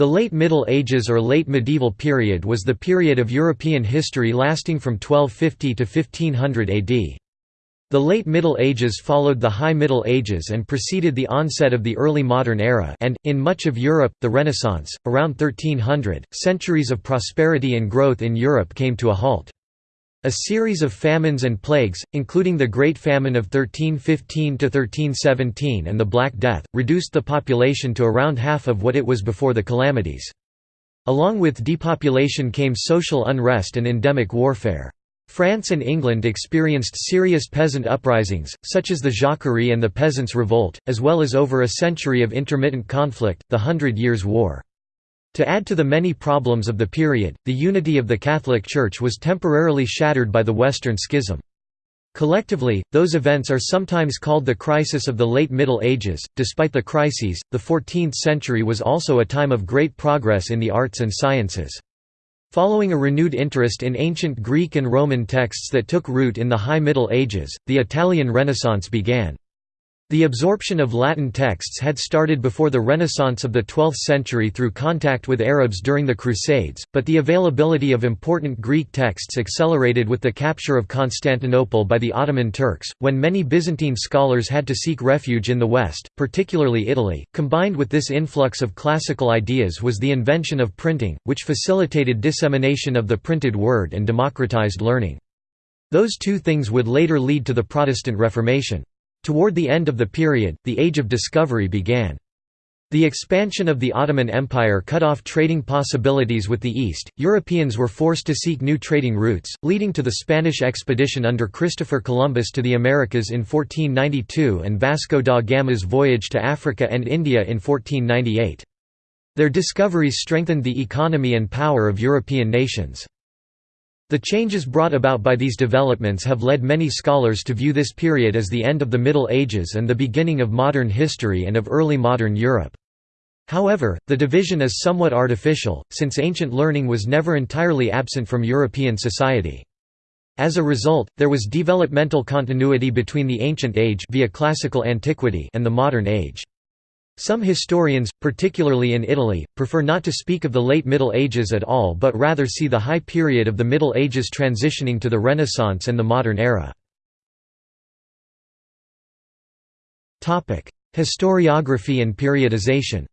The Late Middle Ages or Late Medieval period was the period of European history lasting from 1250 to 1500 AD. The Late Middle Ages followed the High Middle Ages and preceded the onset of the early modern era and, in much of Europe, the Renaissance. Around 1300, centuries of prosperity and growth in Europe came to a halt. A series of famines and plagues, including the Great Famine of 1315–1317 and the Black Death, reduced the population to around half of what it was before the calamities. Along with depopulation came social unrest and endemic warfare. France and England experienced serious peasant uprisings, such as the Jacquerie and the Peasants' Revolt, as well as over a century of intermittent conflict, the Hundred Years' War. To add to the many problems of the period, the unity of the Catholic Church was temporarily shattered by the Western Schism. Collectively, those events are sometimes called the crisis of the late Middle Ages. Despite the crises, the 14th century was also a time of great progress in the arts and sciences. Following a renewed interest in ancient Greek and Roman texts that took root in the High Middle Ages, the Italian Renaissance began. The absorption of Latin texts had started before the Renaissance of the 12th century through contact with Arabs during the Crusades, but the availability of important Greek texts accelerated with the capture of Constantinople by the Ottoman Turks, when many Byzantine scholars had to seek refuge in the West, particularly Italy. Combined with this influx of classical ideas was the invention of printing, which facilitated dissemination of the printed word and democratized learning. Those two things would later lead to the Protestant Reformation. Toward the end of the period, the Age of Discovery began. The expansion of the Ottoman Empire cut off trading possibilities with the East. Europeans were forced to seek new trading routes, leading to the Spanish expedition under Christopher Columbus to the Americas in 1492 and Vasco da Gama's voyage to Africa and India in 1498. Their discoveries strengthened the economy and power of European nations. The changes brought about by these developments have led many scholars to view this period as the end of the Middle Ages and the beginning of modern history and of early modern Europe. However, the division is somewhat artificial, since ancient learning was never entirely absent from European society. As a result, there was developmental continuity between the ancient age via classical antiquity and the modern age. Some historians, particularly in Italy, prefer not to speak of the late Middle Ages at all but rather see the high period of the Middle Ages transitioning to the Renaissance and the modern era. Historiography and periodization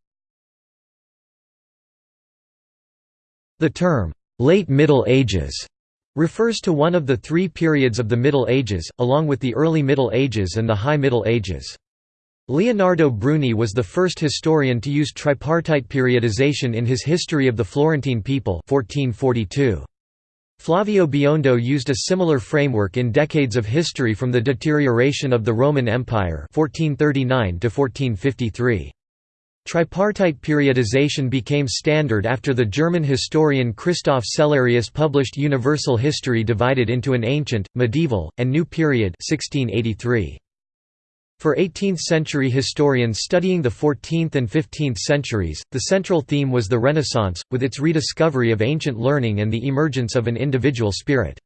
The term, "'Late Middle Ages' refers to one of the three periods of the Middle Ages, along with the Early Middle Ages and the High Middle Ages. Leonardo Bruni was the first historian to use tripartite periodization in his History of the Florentine People 1442. Flavio Biondo used a similar framework in Decades of History from the Deterioration of the Roman Empire 1439 to 1453. Tripartite periodization became standard after the German historian Christoph Cellarius published Universal History divided into an ancient, medieval, and new period 1683. For 18th-century historians studying the 14th and 15th centuries, the central theme was the Renaissance, with its rediscovery of ancient learning and the emergence of an individual spirit.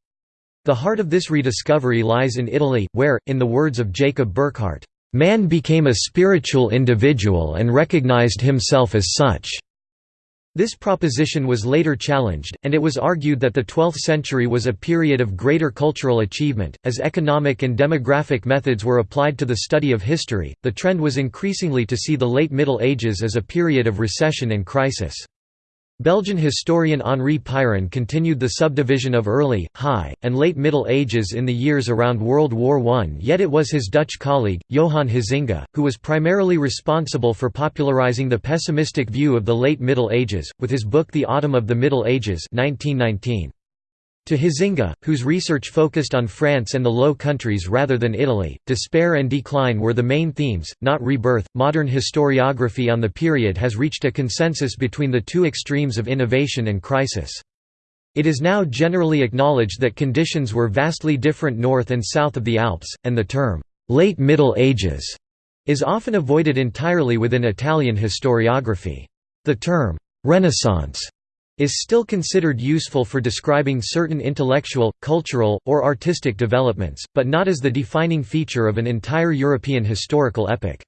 The heart of this rediscovery lies in Italy, where, in the words of Jacob Burckhardt, "...man became a spiritual individual and recognized himself as such." This proposition was later challenged, and it was argued that the 12th century was a period of greater cultural achievement. As economic and demographic methods were applied to the study of history, the trend was increasingly to see the late Middle Ages as a period of recession and crisis. Belgian historian Henri Pirenne continued the subdivision of early, high, and late Middle Ages in the years around World War I yet it was his Dutch colleague, Johan Huizinga, who was primarily responsible for popularizing the pessimistic view of the late Middle Ages, with his book The Autumn of the Middle Ages 1919. To Huizinga, whose research focused on France and the Low Countries rather than Italy, despair and decline were the main themes, not rebirth. Modern historiography on the period has reached a consensus between the two extremes of innovation and crisis. It is now generally acknowledged that conditions were vastly different north and south of the Alps, and the term, late Middle Ages, is often avoided entirely within Italian historiography. The term, Renaissance is still considered useful for describing certain intellectual, cultural, or artistic developments, but not as the defining feature of an entire European historical epoch.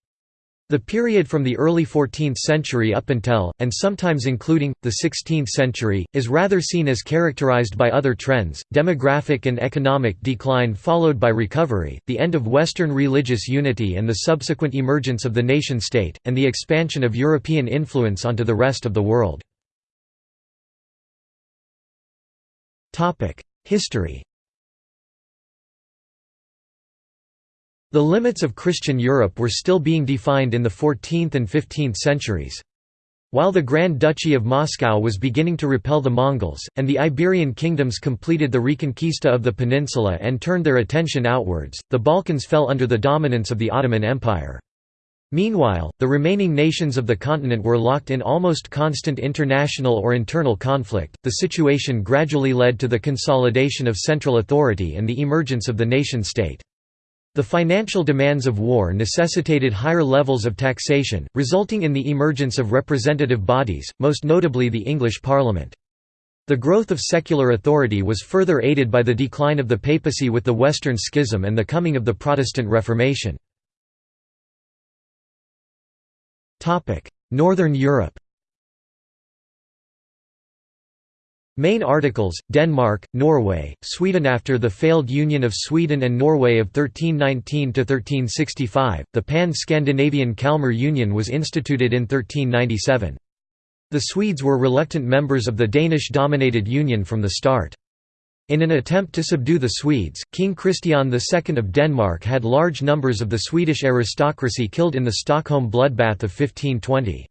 The period from the early 14th century up until, and sometimes including, the 16th century, is rather seen as characterized by other trends, demographic and economic decline followed by recovery, the end of Western religious unity and the subsequent emergence of the nation-state, and the expansion of European influence onto the rest of the world. History The limits of Christian Europe were still being defined in the 14th and 15th centuries. While the Grand Duchy of Moscow was beginning to repel the Mongols, and the Iberian kingdoms completed the reconquista of the peninsula and turned their attention outwards, the Balkans fell under the dominance of the Ottoman Empire. Meanwhile, the remaining nations of the continent were locked in almost constant international or internal conflict. The situation gradually led to the consolidation of central authority and the emergence of the nation state. The financial demands of war necessitated higher levels of taxation, resulting in the emergence of representative bodies, most notably the English Parliament. The growth of secular authority was further aided by the decline of the papacy with the Western Schism and the coming of the Protestant Reformation. Northern Europe Main articles, Denmark, Norway, Sweden After the failed union of Sweden and Norway of 1319 to 1365, the Pan-Scandinavian Kalmar Union was instituted in 1397. The Swedes were reluctant members of the Danish-dominated union from the start. In an attempt to subdue the Swedes, King Christian II of Denmark had large numbers of the Swedish aristocracy killed in the Stockholm bloodbath of 1520.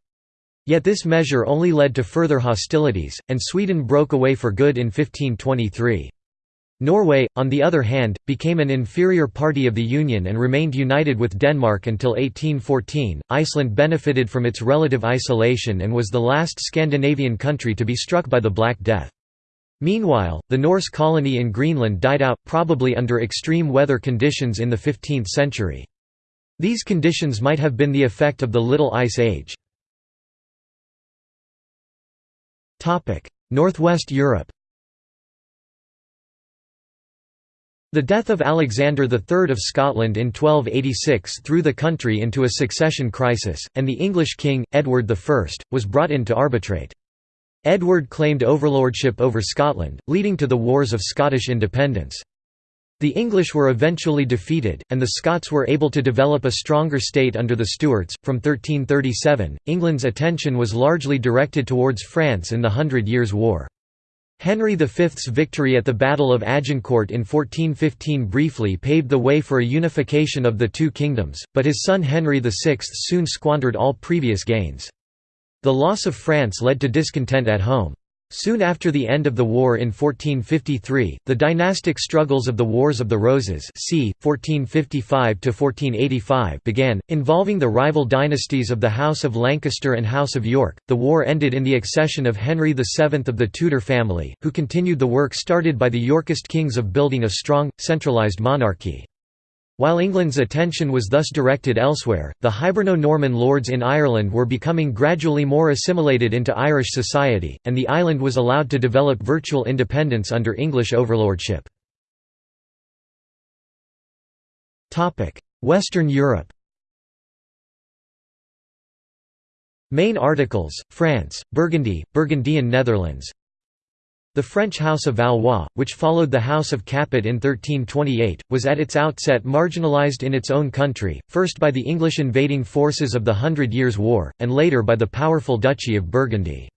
Yet this measure only led to further hostilities, and Sweden broke away for good in 1523. Norway, on the other hand, became an inferior party of the Union and remained united with Denmark until 1814. Iceland benefited from its relative isolation and was the last Scandinavian country to be struck by the Black Death. Meanwhile, the Norse colony in Greenland died out, probably under extreme weather conditions in the 15th century. These conditions might have been the effect of the Little Ice Age. Northwest Europe The death of Alexander III of Scotland in 1286 threw the country into a succession crisis, and the English king, Edward I, was brought in to arbitrate. Edward claimed overlordship over Scotland, leading to the Wars of Scottish Independence. The English were eventually defeated, and the Scots were able to develop a stronger state under the Stuarts. From 1337, England's attention was largely directed towards France in the Hundred Years' War. Henry V's victory at the Battle of Agincourt in 1415 briefly paved the way for a unification of the two kingdoms, but his son Henry VI soon squandered all previous gains. The loss of France led to discontent at home. Soon after the end of the war in 1453, the dynastic struggles of the Wars of the Roses c. 1455 began, involving the rival dynasties of the House of Lancaster and House of York. The war ended in the accession of Henry VII of the Tudor family, who continued the work started by the Yorkist kings of building a strong, centralised monarchy. While England's attention was thus directed elsewhere, the Hiberno-Norman lords in Ireland were becoming gradually more assimilated into Irish society, and the island was allowed to develop virtual independence under English overlordship. Western Europe Main articles, France, Burgundy, Burgundian Netherlands the French House of Valois, which followed the House of Capet in 1328, was at its outset marginalised in its own country, first by the English invading forces of the Hundred Years' War, and later by the powerful Duchy of Burgundy.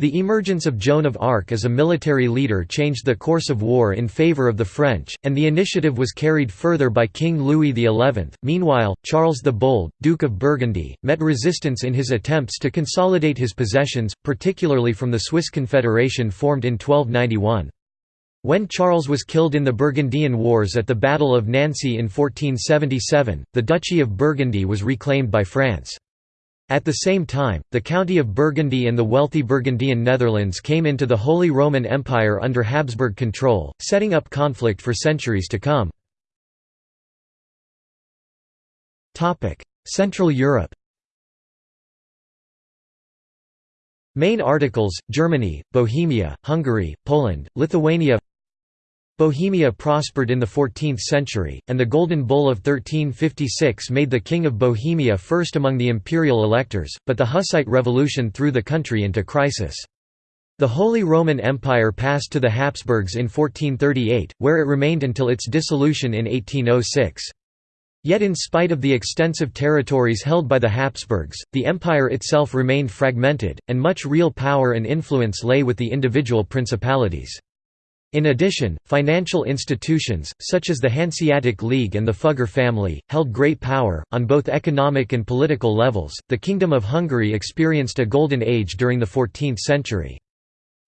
The emergence of Joan of Arc as a military leader changed the course of war in favour of the French, and the initiative was carried further by King Louis XI. Meanwhile, Charles the Bold, Duke of Burgundy, met resistance in his attempts to consolidate his possessions, particularly from the Swiss Confederation formed in 1291. When Charles was killed in the Burgundian Wars at the Battle of Nancy in 1477, the Duchy of Burgundy was reclaimed by France. At the same time, the County of Burgundy and the wealthy Burgundian Netherlands came into the Holy Roman Empire under Habsburg control, setting up conflict for centuries to come. Central Europe Main articles, Germany, Bohemia, Hungary, Poland, Lithuania Bohemia prospered in the 14th century, and the Golden Bull of 1356 made the King of Bohemia first among the imperial electors, but the Hussite Revolution threw the country into crisis. The Holy Roman Empire passed to the Habsburgs in 1438, where it remained until its dissolution in 1806. Yet in spite of the extensive territories held by the Habsburgs, the empire itself remained fragmented, and much real power and influence lay with the individual principalities. In addition, financial institutions, such as the Hanseatic League and the Fugger family, held great power. On both economic and political levels, the Kingdom of Hungary experienced a golden age during the 14th century.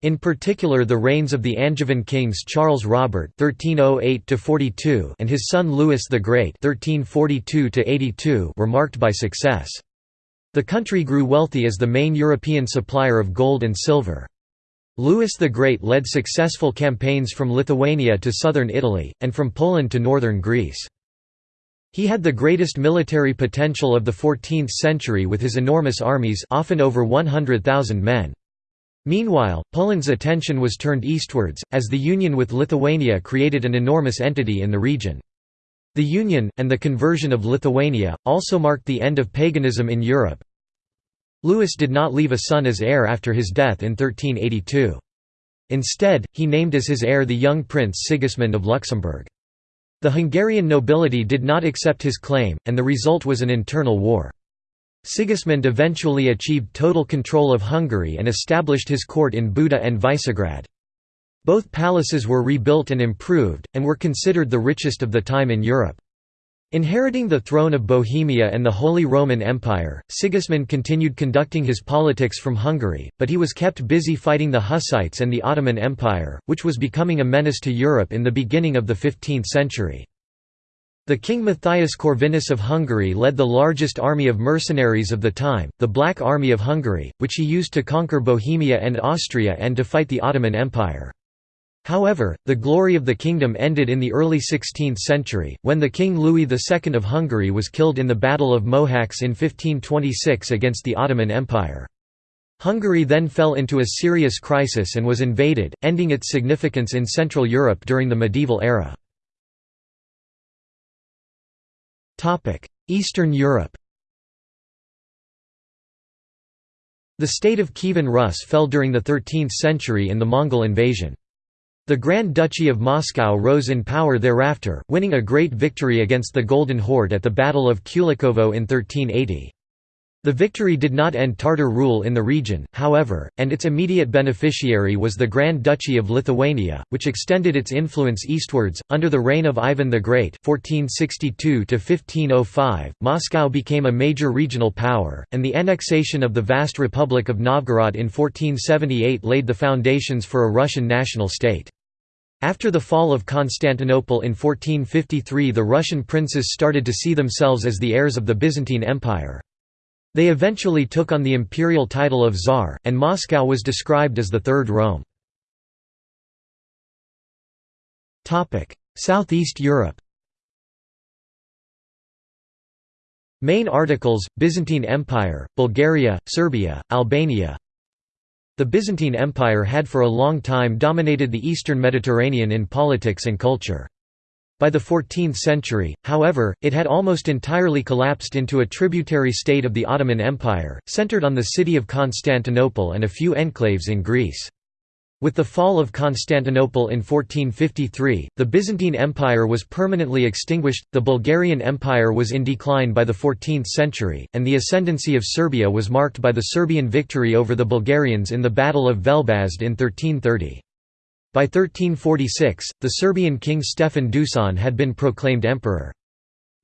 In particular the reigns of the Angevin kings Charles Robert (1308–42) and his son Louis the Great (1342–82) were marked by success. The country grew wealthy as the main European supplier of gold and silver. Louis the Great led successful campaigns from Lithuania to southern Italy, and from Poland to northern Greece. He had the greatest military potential of the 14th century with his enormous armies often over 100,000 men. Meanwhile, Poland's attention was turned eastwards, as the union with Lithuania created an enormous entity in the region. The union, and the conversion of Lithuania, also marked the end of paganism in Europe. Louis did not leave a son as heir after his death in 1382. Instead, he named as his heir the young prince Sigismund of Luxembourg. The Hungarian nobility did not accept his claim, and the result was an internal war. Sigismund eventually achieved total control of Hungary and established his court in Buda and Visegrad. Both palaces were rebuilt and improved, and were considered the richest of the time in Europe. Inheriting the throne of Bohemia and the Holy Roman Empire, Sigismund continued conducting his politics from Hungary, but he was kept busy fighting the Hussites and the Ottoman Empire, which was becoming a menace to Europe in the beginning of the 15th century. The king Matthias Corvinus of Hungary led the largest army of mercenaries of the time, the Black Army of Hungary, which he used to conquer Bohemia and Austria and to fight the Ottoman Empire. However, the glory of the kingdom ended in the early 16th century, when the King Louis II of Hungary was killed in the Battle of Mohacs in 1526 against the Ottoman Empire. Hungary then fell into a serious crisis and was invaded, ending its significance in Central Europe during the medieval era. Eastern Europe The state of Kievan Rus fell during the 13th century in the Mongol invasion. The Grand Duchy of Moscow rose in power thereafter, winning a great victory against the Golden Horde at the Battle of Kulikovo in 1380. The victory did not end Tartar rule in the region, however, and its immediate beneficiary was the Grand Duchy of Lithuania, which extended its influence eastwards. Under the reign of Ivan the Great (1462–1505), Moscow became a major regional power, and the annexation of the vast Republic of Novgorod in 1478 laid the foundations for a Russian national state. After the fall of Constantinople in 1453 the Russian princes started to see themselves as the heirs of the Byzantine Empire. They eventually took on the imperial title of Tsar, and Moscow was described as the Third Rome. Southeast Europe Main articles, Byzantine Empire, Bulgaria, Serbia, Albania The Byzantine Empire had for a long time dominated the eastern Mediterranean in politics and culture. By the 14th century, however, it had almost entirely collapsed into a tributary state of the Ottoman Empire, centered on the city of Constantinople and a few enclaves in Greece. With the fall of Constantinople in 1453, the Byzantine Empire was permanently extinguished, the Bulgarian Empire was in decline by the 14th century, and the ascendancy of Serbia was marked by the Serbian victory over the Bulgarians in the Battle of Velbazd in 1330. By 1346, the Serbian king Stefan Dusan had been proclaimed emperor.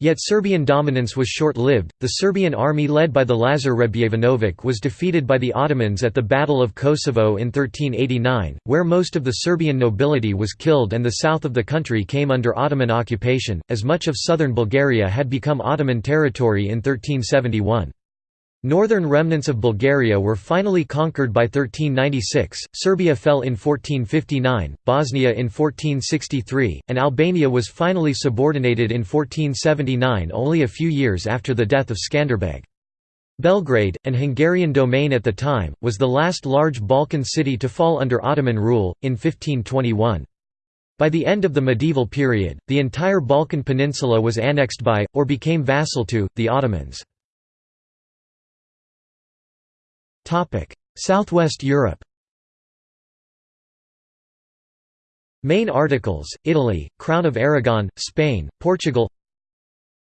Yet Serbian dominance was short-lived. The Serbian army led by the Lazar Hrebeljanović was defeated by the Ottomans at the Battle of Kosovo in 1389, where most of the Serbian nobility was killed and the south of the country came under Ottoman occupation, as much of southern Bulgaria had become Ottoman territory in 1371. Northern remnants of Bulgaria were finally conquered by 1396, Serbia fell in 1459, Bosnia in 1463, and Albania was finally subordinated in 1479 only a few years after the death of Skanderbeg. Belgrade, an Hungarian domain at the time, was the last large Balkan city to fall under Ottoman rule, in 1521. By the end of the medieval period, the entire Balkan peninsula was annexed by, or became vassal to, the Ottomans. Topic: Southwest Europe. Main articles: Italy, Crown of Aragon, Spain, Portugal.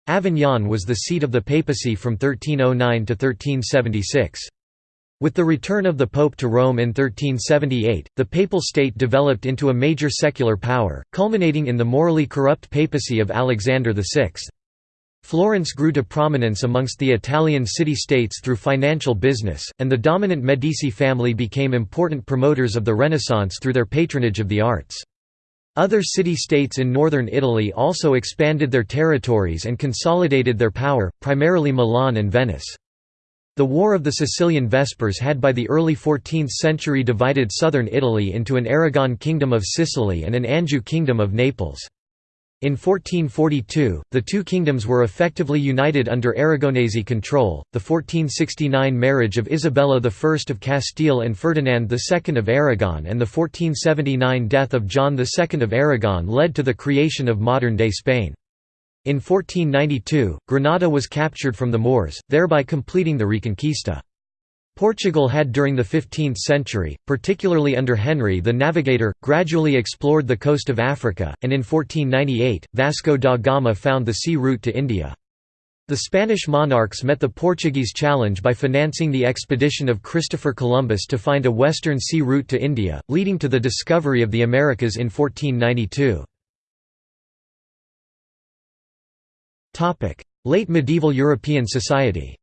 Avignon was the seat of the papacy from 1309 to 1376. With the return of the Pope to Rome in 1378, the papal state developed into a major secular power, culminating in the morally corrupt papacy of Alexander VI. Florence grew to prominence amongst the Italian city-states through financial business, and the dominant Medici family became important promoters of the Renaissance through their patronage of the arts. Other city-states in northern Italy also expanded their territories and consolidated their power, primarily Milan and Venice. The War of the Sicilian Vespers had by the early 14th century divided southern Italy into an Aragon Kingdom of Sicily and an Anjou Kingdom of Naples. In 1442, the two kingdoms were effectively united under Aragonese control. The 1469 marriage of Isabella I of Castile and Ferdinand II of Aragon and the 1479 death of John II of Aragon led to the creation of modern day Spain. In 1492, Granada was captured from the Moors, thereby completing the Reconquista. Portugal had during the 15th century, particularly under Henry the Navigator, gradually explored the coast of Africa, and in 1498, Vasco da Gama found the sea route to India. The Spanish monarchs met the Portuguese challenge by financing the expedition of Christopher Columbus to find a western sea route to India, leading to the discovery of the Americas in 1492. Late medieval European society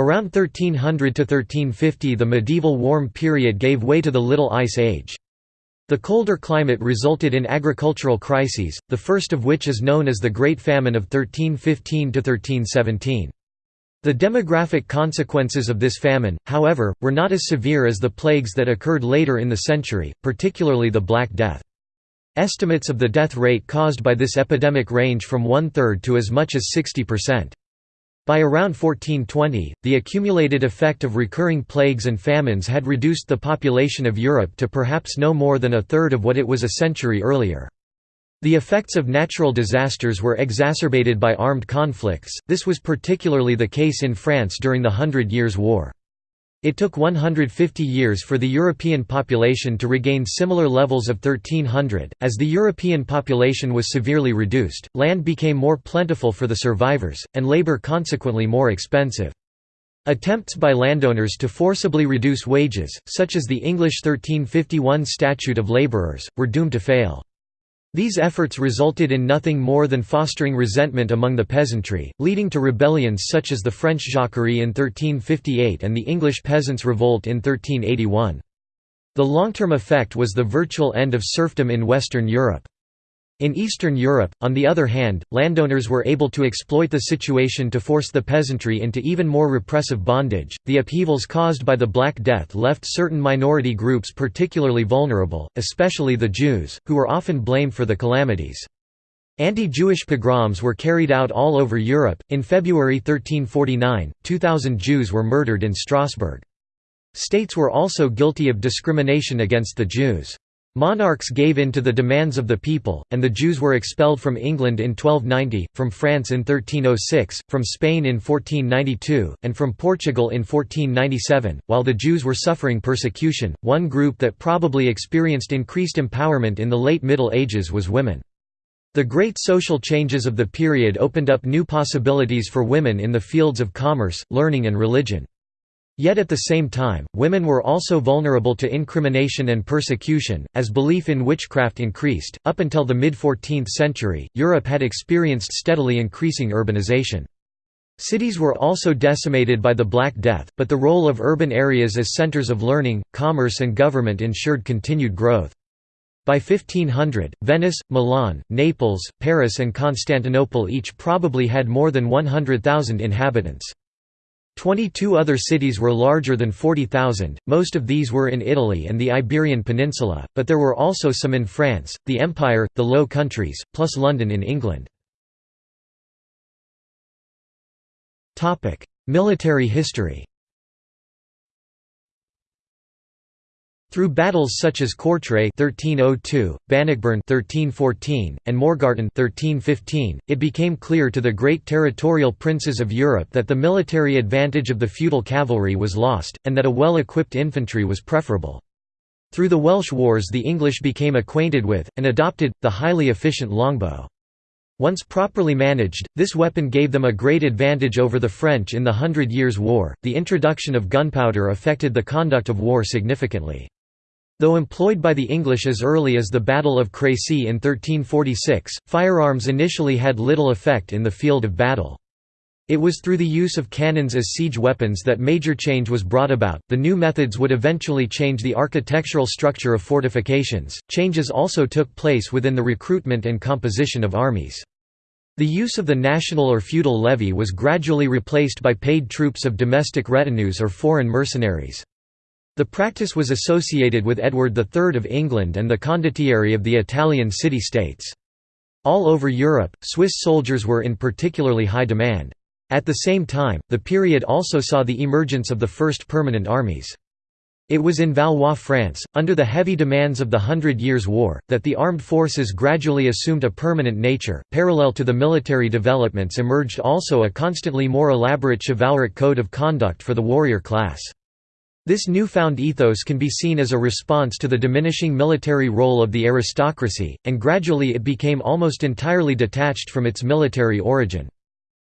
Around 1300 to 1350 the medieval warm period gave way to the Little Ice Age. The colder climate resulted in agricultural crises, the first of which is known as the Great Famine of 1315 to 1317. The demographic consequences of this famine, however, were not as severe as the plagues that occurred later in the century, particularly the Black Death. Estimates of the death rate caused by this epidemic range from one-third to as much as 60 percent. By around 1420, the accumulated effect of recurring plagues and famines had reduced the population of Europe to perhaps no more than a third of what it was a century earlier. The effects of natural disasters were exacerbated by armed conflicts, this was particularly the case in France during the Hundred Years' War. It took 150 years for the European population to regain similar levels of 1300. As the European population was severely reduced, land became more plentiful for the survivors, and labor consequently more expensive. Attempts by landowners to forcibly reduce wages, such as the English 1351 Statute of Laborers, were doomed to fail. These efforts resulted in nothing more than fostering resentment among the peasantry, leading to rebellions such as the French Jacquerie in 1358 and the English Peasants' Revolt in 1381. The long-term effect was the virtual end of serfdom in Western Europe. In Eastern Europe, on the other hand, landowners were able to exploit the situation to force the peasantry into even more repressive bondage. The upheavals caused by the Black Death left certain minority groups particularly vulnerable, especially the Jews, who were often blamed for the calamities. Anti Jewish pogroms were carried out all over Europe. In February 1349, 2,000 Jews were murdered in Strasbourg. States were also guilty of discrimination against the Jews. Monarchs gave in to the demands of the people, and the Jews were expelled from England in 1290, from France in 1306, from Spain in 1492, and from Portugal in 1497. While the Jews were suffering persecution, one group that probably experienced increased empowerment in the late Middle Ages was women. The great social changes of the period opened up new possibilities for women in the fields of commerce, learning, and religion. Yet at the same time, women were also vulnerable to incrimination and persecution, as belief in witchcraft increased. Up until the mid 14th century, Europe had experienced steadily increasing urbanization. Cities were also decimated by the Black Death, but the role of urban areas as centers of learning, commerce, and government ensured continued growth. By 1500, Venice, Milan, Naples, Paris, and Constantinople each probably had more than 100,000 inhabitants. Twenty-two other cities were larger than 40,000, most of these were in Italy and the Iberian Peninsula, but there were also some in France, the Empire, the Low Countries, plus London in England. Military history Through battles such as Courtrai 1302, Bannockburn 1314, and Morgarten 1315, it became clear to the great territorial princes of Europe that the military advantage of the feudal cavalry was lost, and that a well-equipped infantry was preferable. Through the Welsh Wars the English became acquainted with, and adopted, the highly efficient longbow. Once properly managed, this weapon gave them a great advantage over the French in the Hundred Years' War. The introduction of gunpowder affected the conduct of war significantly. Though employed by the English as early as the Battle of Crécy in 1346, firearms initially had little effect in the field of battle. It was through the use of cannons as siege weapons that major change was brought about. The new methods would eventually change the architectural structure of fortifications. Changes also took place within the recruitment and composition of armies. The use of the national or feudal levy was gradually replaced by paid troops of domestic retinues or foreign mercenaries. The practice was associated with Edward III of England and the condottieri of the Italian city-states. All over Europe, Swiss soldiers were in particularly high demand. At the same time, the period also saw the emergence of the first permanent armies. It was in Valois France, under the heavy demands of the Hundred Years' War, that the armed forces gradually assumed a permanent nature. Parallel to the military developments emerged also a constantly more elaborate chivalric code of conduct for the warrior class. This newfound ethos can be seen as a response to the diminishing military role of the aristocracy, and gradually it became almost entirely detached from its military origin.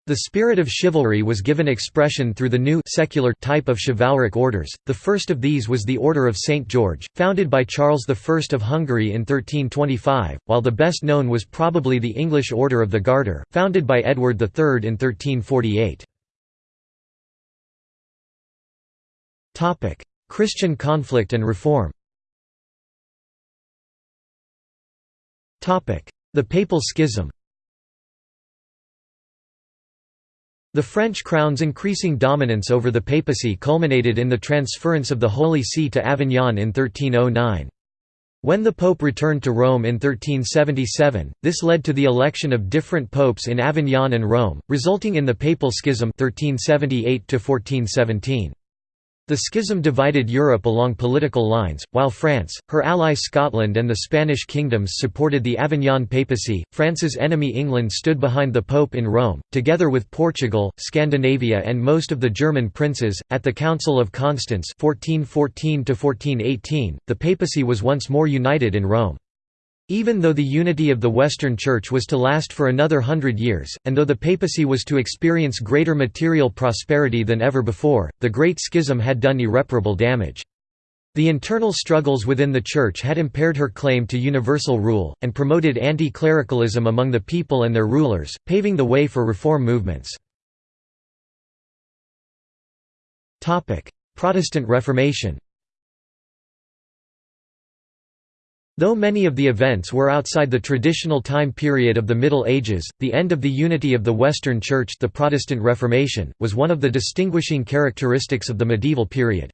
The spirit of chivalry was given expression through the new secular type of chivalric orders. The first of these was the Order of St. George, founded by Charles I of Hungary in 1325, while the best known was probably the English Order of the Garter, founded by Edward III in 1348. Christian conflict and reform Topic: The Papal Schism The French crown's increasing dominance over the papacy culminated in the transference of the Holy See to Avignon in 1309. When the Pope returned to Rome in 1377, this led to the election of different popes in Avignon and Rome, resulting in the Papal Schism 1378 -1417. The schism divided Europe along political lines, while France, her ally Scotland and the Spanish kingdoms supported the Avignon papacy. France's enemy England stood behind the Pope in Rome, together with Portugal, Scandinavia and most of the German princes. At the Council of Constance 1414 the papacy was once more united in Rome. Even though the unity of the Western Church was to last for another hundred years, and though the papacy was to experience greater material prosperity than ever before, the Great Schism had done irreparable damage. The internal struggles within the Church had impaired her claim to universal rule, and promoted anti-clericalism among the people and their rulers, paving the way for reform movements. Protestant Reformation Though many of the events were outside the traditional time period of the Middle Ages, the end of the unity of the Western Church the Protestant Reformation, was one of the distinguishing characteristics of the medieval period.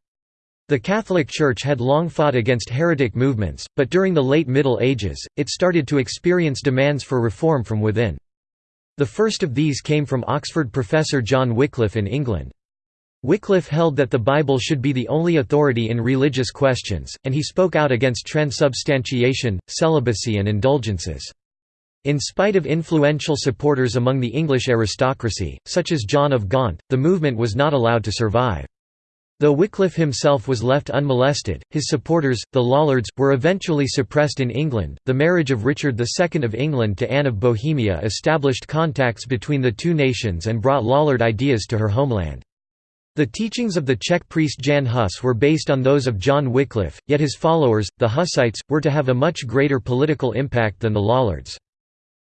The Catholic Church had long fought against heretic movements, but during the late Middle Ages, it started to experience demands for reform from within. The first of these came from Oxford professor John Wycliffe in England. Wycliffe held that the Bible should be the only authority in religious questions, and he spoke out against transubstantiation, celibacy and indulgences. In spite of influential supporters among the English aristocracy, such as John of Gaunt, the movement was not allowed to survive. Though Wycliffe himself was left unmolested, his supporters, the Lollards, were eventually suppressed in England. The marriage of Richard II of England to Anne of Bohemia established contacts between the two nations and brought Lollard ideas to her homeland. The teachings of the Czech priest Jan Hus were based on those of John Wycliffe, yet his followers, the Hussites, were to have a much greater political impact than the Lollards.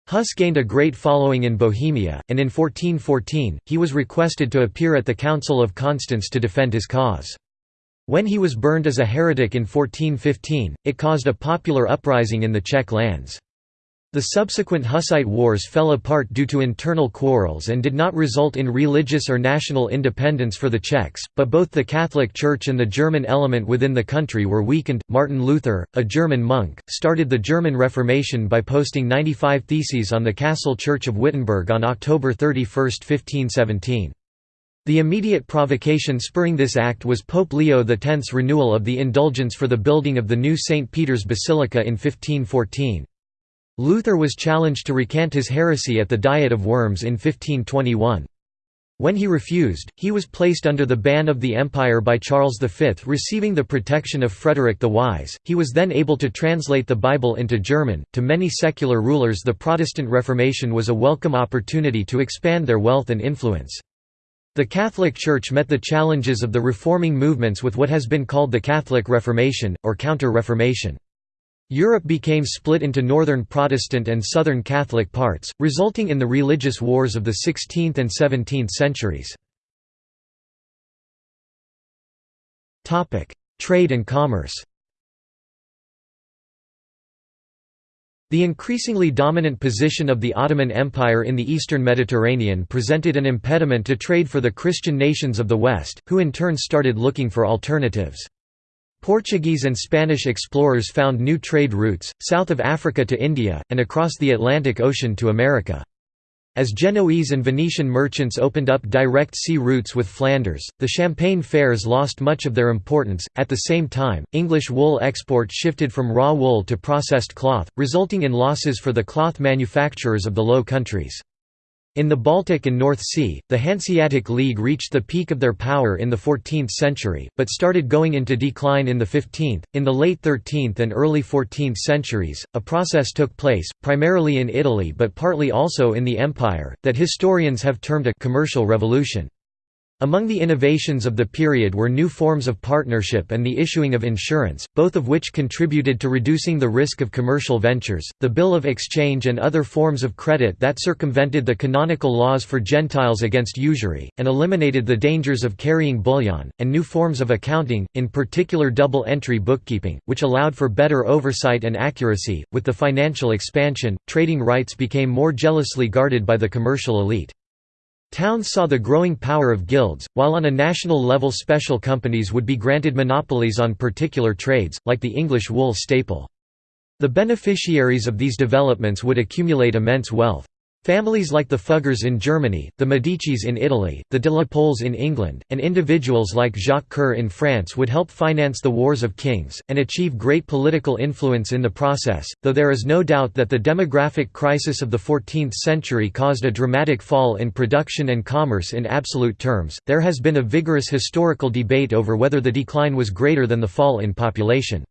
Hus gained a great following in Bohemia, and in 1414, he was requested to appear at the Council of Constance to defend his cause. When he was burned as a heretic in 1415, it caused a popular uprising in the Czech lands. The subsequent Hussite wars fell apart due to internal quarrels and did not result in religious or national independence for the Czechs, but both the Catholic Church and the German element within the country were weakened. Martin Luther, a German monk, started the German Reformation by posting 95 theses on the Castle Church of Wittenberg on October 31, 1517. The immediate provocation spurring this act was Pope Leo X's renewal of the indulgence for the building of the new St. Peter's Basilica in 1514. Luther was challenged to recant his heresy at the Diet of Worms in 1521. When he refused, he was placed under the ban of the empire by Charles V receiving the protection of Frederick the Wise. He was then able to translate the Bible into German. To many secular rulers the Protestant Reformation was a welcome opportunity to expand their wealth and influence. The Catholic Church met the challenges of the reforming movements with what has been called the Catholic Reformation, or Counter-Reformation. Europe became split into northern Protestant and southern Catholic parts, resulting in the religious wars of the 16th and 17th centuries. Trade and commerce The increasingly dominant position of the Ottoman Empire in the eastern Mediterranean presented an impediment to trade for the Christian nations of the West, who in turn started looking for alternatives. Portuguese and Spanish explorers found new trade routes, south of Africa to India, and across the Atlantic Ocean to America. As Genoese and Venetian merchants opened up direct sea routes with Flanders, the Champagne fairs lost much of their importance. At the same time, English wool export shifted from raw wool to processed cloth, resulting in losses for the cloth manufacturers of the Low Countries. In the Baltic and North Sea, the Hanseatic League reached the peak of their power in the 14th century, but started going into decline in the 15th. In the late 13th and early 14th centuries, a process took place, primarily in Italy but partly also in the Empire, that historians have termed a commercial revolution. Among the innovations of the period were new forms of partnership and the issuing of insurance, both of which contributed to reducing the risk of commercial ventures, the bill of exchange and other forms of credit that circumvented the canonical laws for Gentiles against usury, and eliminated the dangers of carrying bullion, and new forms of accounting, in particular double-entry bookkeeping, which allowed for better oversight and accuracy. With the financial expansion, trading rights became more jealously guarded by the commercial elite. Towns saw the growing power of guilds, while on a national level special companies would be granted monopolies on particular trades, like the English wool staple. The beneficiaries of these developments would accumulate immense wealth. Families like the Fuggers in Germany, the Medicis in Italy, the de la Poles in England, and individuals like Jacques Coeur in France would help finance the wars of kings, and achieve great political influence in the process, though there is no doubt that the demographic crisis of the 14th century caused a dramatic fall in production and commerce in absolute terms. There has been a vigorous historical debate over whether the decline was greater than the fall in population.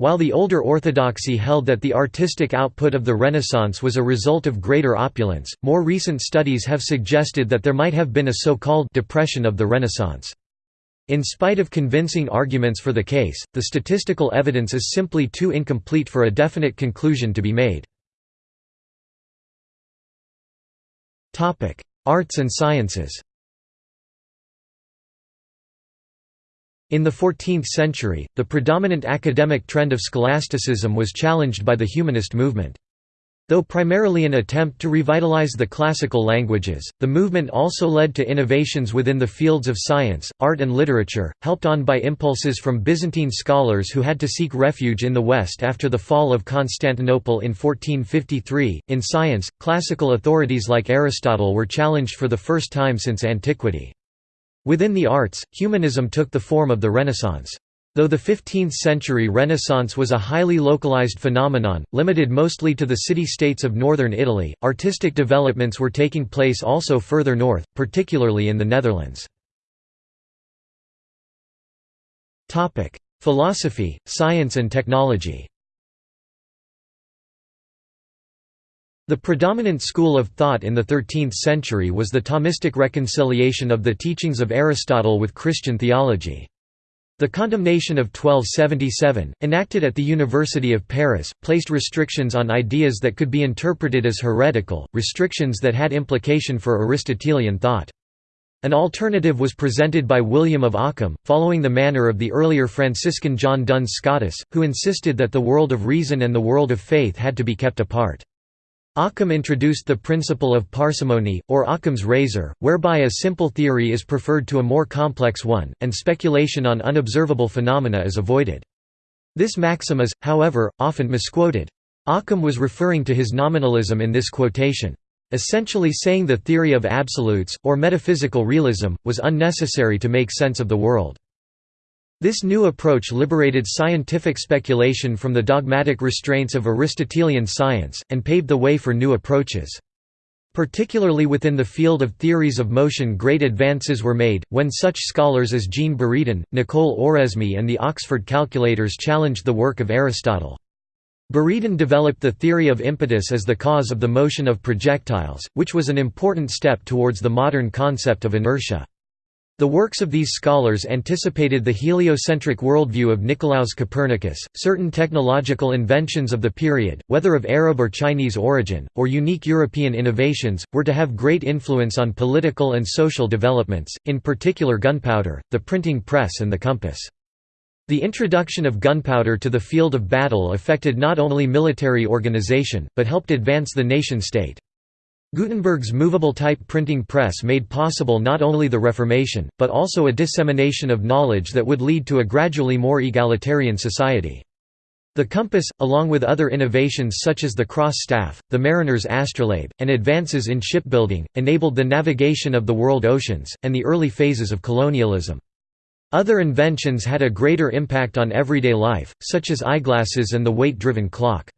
While the older orthodoxy held that the artistic output of the Renaissance was a result of greater opulence, more recent studies have suggested that there might have been a so-called «depression of the Renaissance». In spite of convincing arguments for the case, the statistical evidence is simply too incomplete for a definite conclusion to be made. Arts and sciences In the 14th century, the predominant academic trend of scholasticism was challenged by the humanist movement. Though primarily an attempt to revitalize the classical languages, the movement also led to innovations within the fields of science, art and literature, helped on by impulses from Byzantine scholars who had to seek refuge in the West after the fall of Constantinople in 1453. In science, classical authorities like Aristotle were challenged for the first time since antiquity. Within the arts, humanism took the form of the Renaissance. Though the 15th-century Renaissance was a highly localized phenomenon, limited mostly to the city-states of northern Italy, artistic developments were taking place also further north, particularly in the Netherlands. Philosophy, science and technology The predominant school of thought in the 13th century was the Thomistic reconciliation of the teachings of Aristotle with Christian theology. The condemnation of 1277, enacted at the University of Paris, placed restrictions on ideas that could be interpreted as heretical, restrictions that had implication for Aristotelian thought. An alternative was presented by William of Ockham, following the manner of the earlier Franciscan John Duns Scotus, who insisted that the world of reason and the world of faith had to be kept apart. Occam introduced the principle of parsimony, or Occam's razor, whereby a simple theory is preferred to a more complex one, and speculation on unobservable phenomena is avoided. This maxim is, however, often misquoted. Occam was referring to his nominalism in this quotation. essentially saying the theory of absolutes, or metaphysical realism, was unnecessary to make sense of the world. This new approach liberated scientific speculation from the dogmatic restraints of Aristotelian science, and paved the way for new approaches. Particularly within the field of theories of motion great advances were made, when such scholars as Jean Buridan, Nicole Oresme and the Oxford calculators challenged the work of Aristotle. Buridan developed the theory of impetus as the cause of the motion of projectiles, which was an important step towards the modern concept of inertia. The works of these scholars anticipated the heliocentric worldview of Nicolaus Copernicus. Certain technological inventions of the period, whether of Arab or Chinese origin, or unique European innovations, were to have great influence on political and social developments, in particular gunpowder, the printing press, and the compass. The introduction of gunpowder to the field of battle affected not only military organization, but helped advance the nation-state. Gutenberg's movable-type printing press made possible not only the Reformation, but also a dissemination of knowledge that would lead to a gradually more egalitarian society. The compass, along with other innovations such as the cross staff, the mariner's astrolabe, and advances in shipbuilding, enabled the navigation of the world oceans, and the early phases of colonialism. Other inventions had a greater impact on everyday life, such as eyeglasses and the weight-driven clock.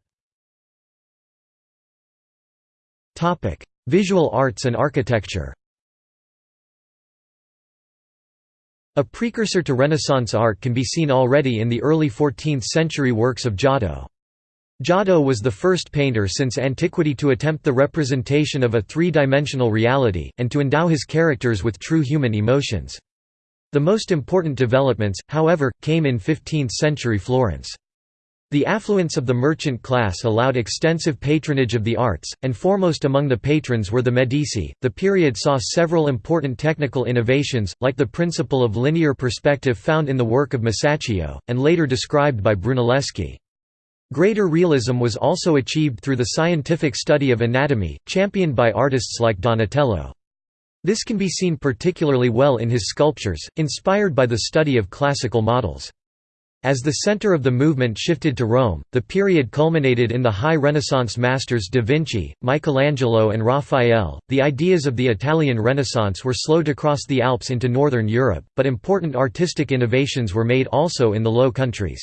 Topic: Visual arts and architecture. A precursor to Renaissance art can be seen already in the early 14th-century works of Giotto. Giotto was the first painter since antiquity to attempt the representation of a three-dimensional reality, and to endow his characters with true human emotions. The most important developments, however, came in 15th-century Florence. The affluence of the merchant class allowed extensive patronage of the arts, and foremost among the patrons were the Medici. The period saw several important technical innovations, like the principle of linear perspective found in the work of Masaccio, and later described by Brunelleschi. Greater realism was also achieved through the scientific study of anatomy, championed by artists like Donatello. This can be seen particularly well in his sculptures, inspired by the study of classical models. As the center of the movement shifted to Rome, the period culminated in the high Renaissance masters da Vinci, Michelangelo, and Raphael. The ideas of the Italian Renaissance were slow to cross the Alps into northern Europe, but important artistic innovations were made also in the Low Countries.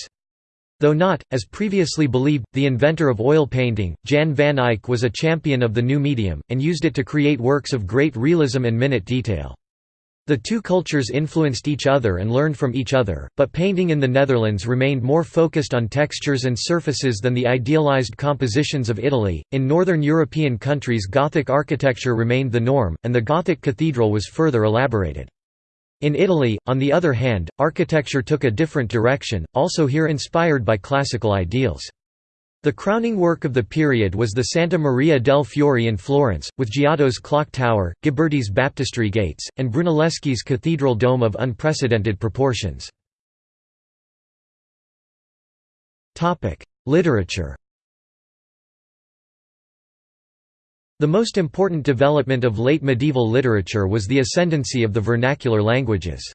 Though not, as previously believed, the inventor of oil painting, Jan van Eyck was a champion of the new medium, and used it to create works of great realism and minute detail. The two cultures influenced each other and learned from each other, but painting in the Netherlands remained more focused on textures and surfaces than the idealized compositions of Italy. In northern European countries, Gothic architecture remained the norm, and the Gothic cathedral was further elaborated. In Italy, on the other hand, architecture took a different direction, also here inspired by classical ideals. The crowning work of the period was the Santa Maria del Fiore in Florence, with Giotto's clock tower, Ghiberti's baptistry gates, and Brunelleschi's cathedral dome of unprecedented proportions. Literature The most important development of late medieval literature was the ascendancy of the vernacular languages.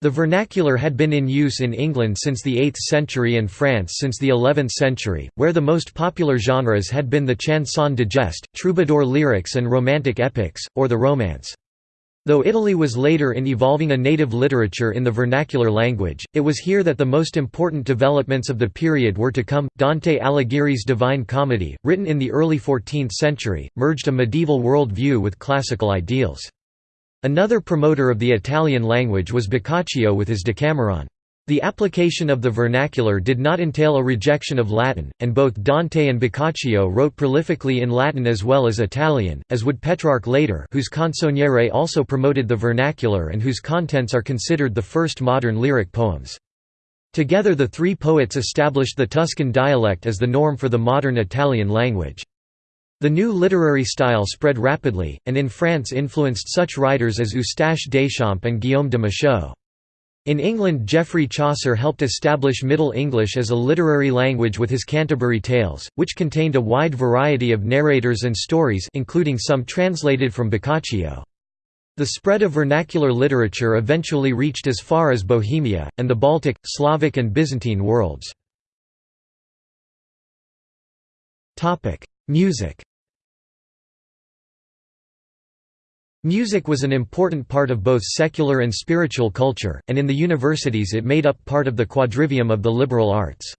The vernacular had been in use in England since the 8th century and France since the 11th century, where the most popular genres had been the chanson de geste, troubadour lyrics and romantic epics, or the romance. Though Italy was later in evolving a native literature in the vernacular language, it was here that the most important developments of the period were to come. Dante Alighieri's Divine Comedy, written in the early 14th century, merged a medieval world view with classical ideals. Another promoter of the Italian language was Boccaccio with his Decameron. The application of the vernacular did not entail a rejection of Latin, and both Dante and Boccaccio wrote prolifically in Latin as well as Italian, as would Petrarch later whose Canzoniere also promoted the vernacular and whose contents are considered the first modern lyric poems. Together the three poets established the Tuscan dialect as the norm for the modern Italian language. The new literary style spread rapidly, and in France influenced such writers as Eustache Deschamps and Guillaume de Machaut. In England Geoffrey Chaucer helped establish Middle English as a literary language with his Canterbury Tales, which contained a wide variety of narrators and stories including some translated from Boccaccio. The spread of vernacular literature eventually reached as far as Bohemia, and the Baltic, Slavic and Byzantine worlds. Music Music was an important part of both secular and spiritual culture, and in the universities it made up part of the quadrivium of the liberal arts.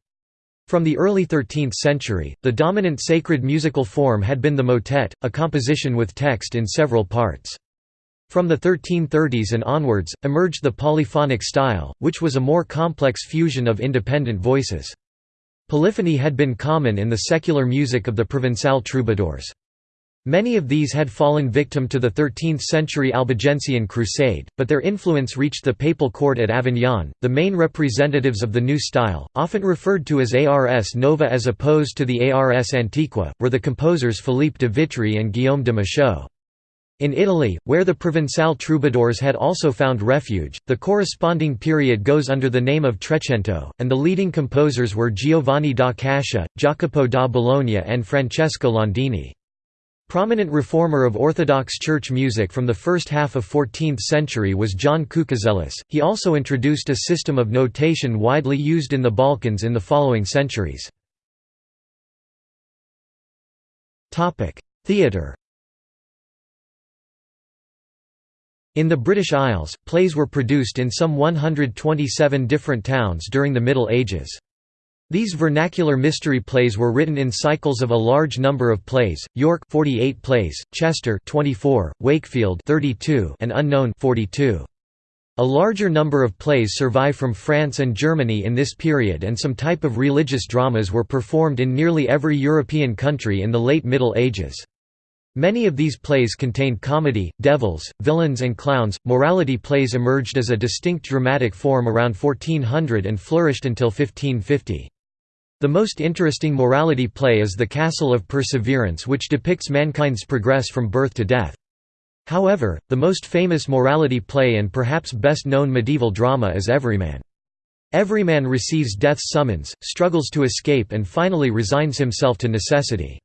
From the early 13th century, the dominant sacred musical form had been the motet, a composition with text in several parts. From the 1330s and onwards, emerged the polyphonic style, which was a more complex fusion of independent voices. Polyphony had been common in the secular music of the Provençal troubadours. Many of these had fallen victim to the 13th-century Albigensian crusade, but their influence reached the papal court at Avignon. The main representatives of the new style, often referred to as Ars Nova as opposed to the Ars Antiqua, were the composers Philippe de Vitry and Guillaume de Machaut. In Italy, where the Provençal troubadours had also found refuge, the corresponding period goes under the name of Trecento, and the leading composers were Giovanni da Cascia, Jacopo da Bologna and Francesco Landini. Prominent reformer of Orthodox Church music from the first half of 14th century was John Kukuzelis. He also introduced a system of notation widely used in the Balkans in the following centuries. Theatre In the British Isles, plays were produced in some 127 different towns during the Middle Ages. These vernacular mystery plays were written in cycles of a large number of plays: York 48 plays, Chester 24, Wakefield 32, and Unknown 42. A larger number of plays survive from France and Germany in this period and some type of religious dramas were performed in nearly every European country in the late Middle Ages. Many of these plays contained comedy, devils, villains and clowns. Morality plays emerged as a distinct dramatic form around 1400 and flourished until 1550. The most interesting morality play is The Castle of Perseverance which depicts mankind's progress from birth to death. However, the most famous morality play and perhaps best known medieval drama is Everyman. Everyman receives death's summons, struggles to escape and finally resigns himself to necessity.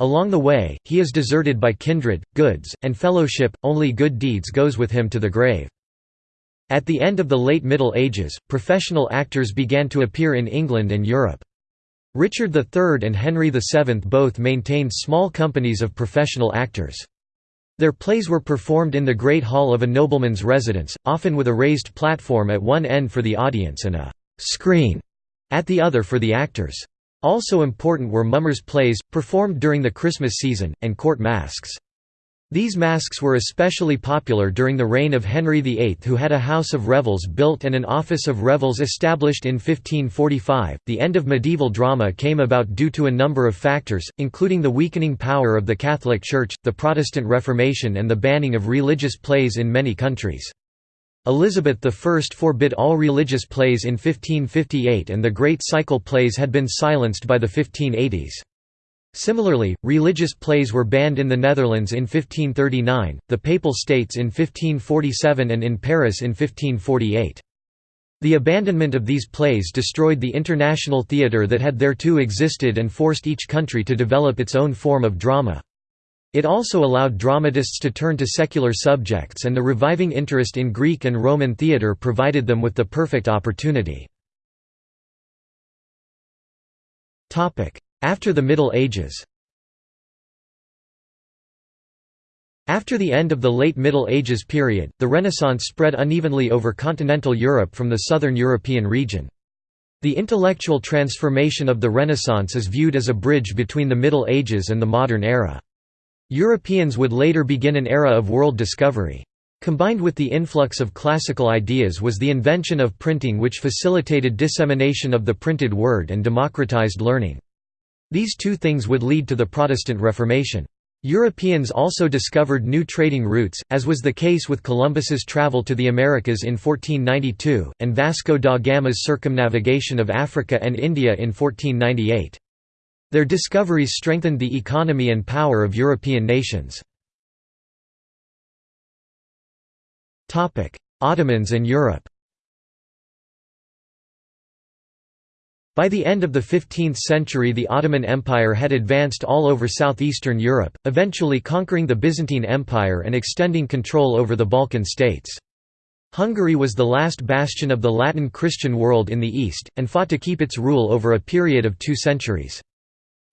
Along the way, he is deserted by kindred, goods, and fellowship, only good deeds goes with him to the grave. At the end of the late Middle Ages, professional actors began to appear in England and Europe. Richard III and Henry VII both maintained small companies of professional actors. Their plays were performed in the Great Hall of a nobleman's residence, often with a raised platform at one end for the audience and a «screen» at the other for the actors. Also important were mummers' plays, performed during the Christmas season, and court masques. These masques were especially popular during the reign of Henry VIII, who had a house of revels built and an office of revels established in 1545. The end of medieval drama came about due to a number of factors, including the weakening power of the Catholic Church, the Protestant Reformation, and the banning of religious plays in many countries. Elizabeth I forbid all religious plays in 1558, and the Great Cycle plays had been silenced by the 1580s. Similarly, religious plays were banned in the Netherlands in 1539, the Papal States in 1547 and in Paris in 1548. The abandonment of these plays destroyed the international theatre that had thereto existed and forced each country to develop its own form of drama. It also allowed dramatists to turn to secular subjects and the reviving interest in Greek and Roman theatre provided them with the perfect opportunity. After the Middle Ages After the end of the late Middle Ages period, the Renaissance spread unevenly over continental Europe from the southern European region. The intellectual transformation of the Renaissance is viewed as a bridge between the Middle Ages and the modern era. Europeans would later begin an era of world discovery. Combined with the influx of classical ideas was the invention of printing which facilitated dissemination of the printed word and democratized learning. These two things would lead to the Protestant Reformation. Europeans also discovered new trading routes, as was the case with Columbus's travel to the Americas in 1492, and Vasco da Gama's circumnavigation of Africa and India in 1498. Their discoveries strengthened the economy and power of European nations. Ottomans and Europe By the end of the 15th century the Ottoman Empire had advanced all over southeastern Europe, eventually conquering the Byzantine Empire and extending control over the Balkan states. Hungary was the last bastion of the Latin Christian world in the east, and fought to keep its rule over a period of two centuries.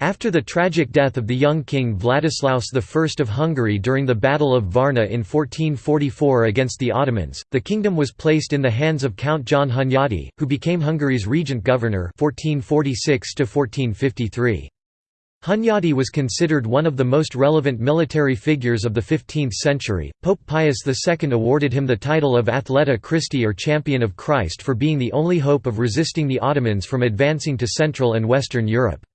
After the tragic death of the young king Vladislaus I of Hungary during the Battle of Varna in 1444 against the Ottomans, the kingdom was placed in the hands of Count John Hunyadi, who became Hungary's regent governor 1446 -1453. Hunyadi was considered one of the most relevant military figures of the 15th century. Pope Pius II awarded him the title of Athleta Christi or Champion of Christ for being the only hope of resisting the Ottomans from advancing to Central and Western Europe.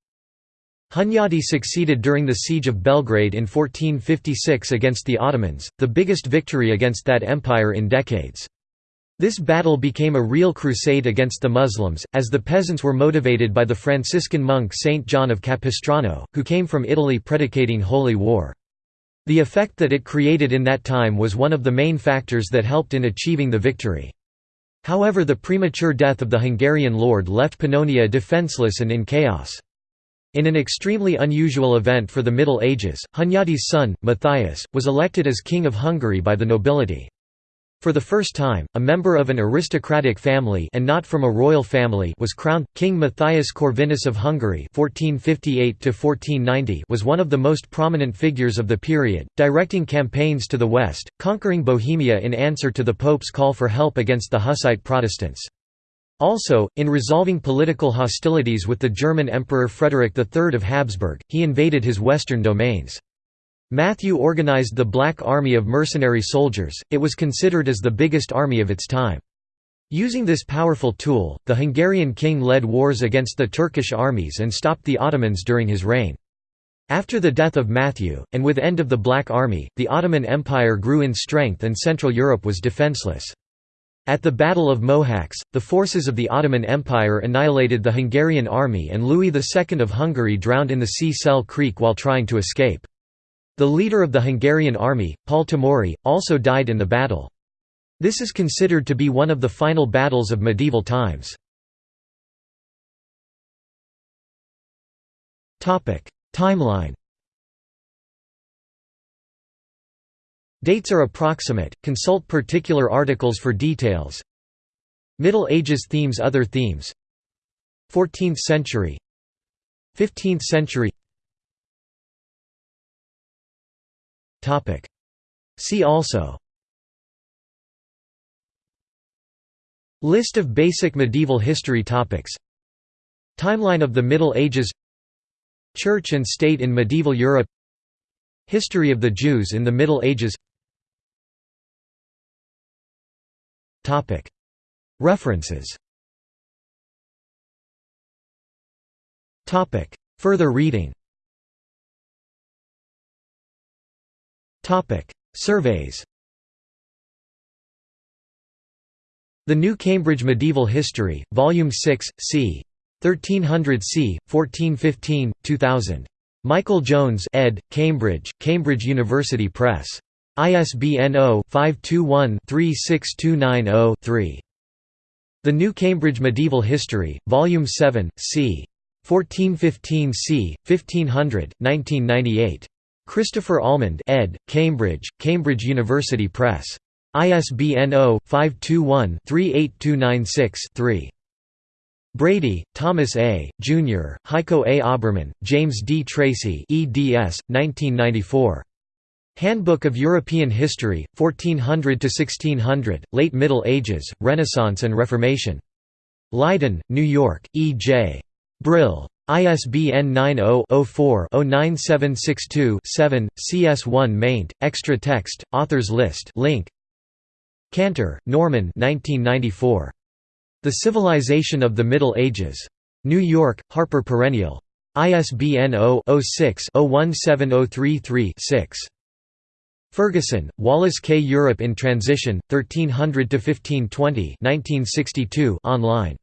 Hunyadi succeeded during the Siege of Belgrade in 1456 against the Ottomans, the biggest victory against that empire in decades. This battle became a real crusade against the Muslims, as the peasants were motivated by the Franciscan monk Saint John of Capistrano, who came from Italy predicating holy war. The effect that it created in that time was one of the main factors that helped in achieving the victory. However the premature death of the Hungarian lord left Pannonia defenseless and in chaos. In an extremely unusual event for the Middle Ages, Hunyadi's son, Matthias, was elected as King of Hungary by the nobility. For the first time, a member of an aristocratic family and not from a royal family was crowned. King Matthias Corvinus of Hungary (1458–1490) was one of the most prominent figures of the period, directing campaigns to the west, conquering Bohemia in answer to the Pope's call for help against the Hussite Protestants. Also, in resolving political hostilities with the German Emperor Frederick III of Habsburg, he invaded his western domains. Matthew organized the Black Army of mercenary soldiers, it was considered as the biggest army of its time. Using this powerful tool, the Hungarian king led wars against the Turkish armies and stopped the Ottomans during his reign. After the death of Matthew, and with end of the Black Army, the Ottoman Empire grew in strength and Central Europe was defenseless. At the Battle of Mohacs, the forces of the Ottoman Empire annihilated the Hungarian army and Louis II of Hungary drowned in the sea Creek while trying to escape. The leader of the Hungarian army, Paul Tomori, also died in the battle. This is considered to be one of the final battles of medieval times. Timeline Dates are approximate, consult particular articles for details. Middle Ages themes Other themes. 14th century. 15th century. See also. List of basic medieval history topics. Timeline of the Middle Ages. Church and state in medieval Europe. History of the Jews in the Middle Ages References Further reading Surveys The New Cambridge Medieval History, Volume 6, c. 1300 c. 1415, 2000. Michael Jones ed., Cambridge, Cambridge University Press. ISBN 0-521-36290-3. The New Cambridge Medieval History, Volume 7, c. 1415 c. 1500, 1998. Christopher Allmand ed., Cambridge, Cambridge University Press. ISBN 0-521-38296-3. Brady, Thomas A., Jr., Heiko A. Oberman, James D. Tracy eds. 1994. Handbook of European History, 1400–1600, Late Middle Ages, Renaissance and Reformation. Leiden, New York, E. J. Brill. ISBN 90-04-09762-7, CS1 maint, extra text, authors list link. Cantor, Norman 1994. The Civilization of the Middle Ages. New York, Harper Perennial. ISBN 0-06-017033-6. Ferguson, Wallace K. Europe in Transition, 1300–1520 online.